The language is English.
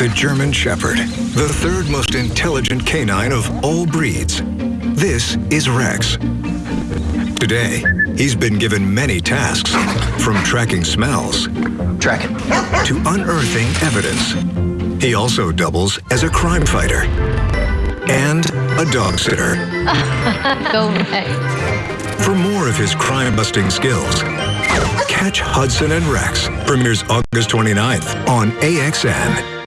the German Shepherd, the third most intelligent canine of all breeds. This is Rex. Today, he's been given many tasks, from tracking smells Track to unearthing evidence. He also doubles as a crime fighter and a dog sitter. Go Rex. For more of his crime-busting skills, catch Hudson and Rex premieres August 29th on AXN.